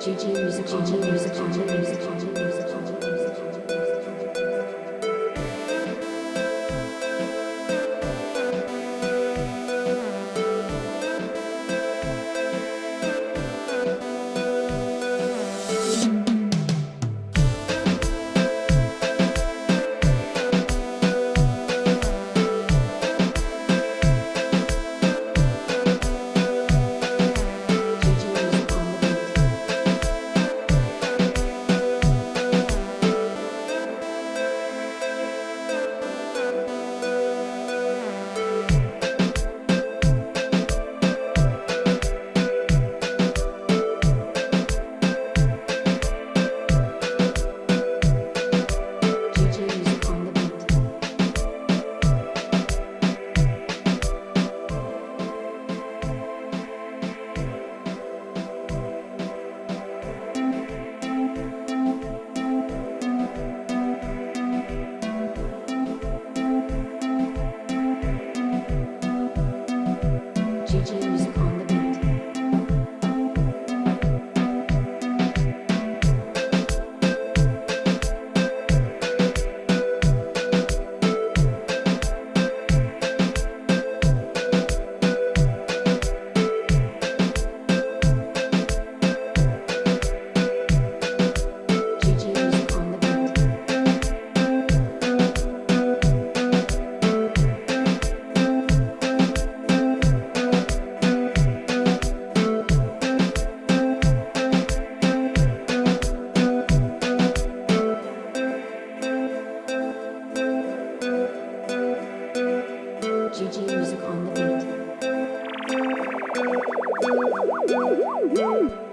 GG music, GG music, GG music, GG music. Thank you.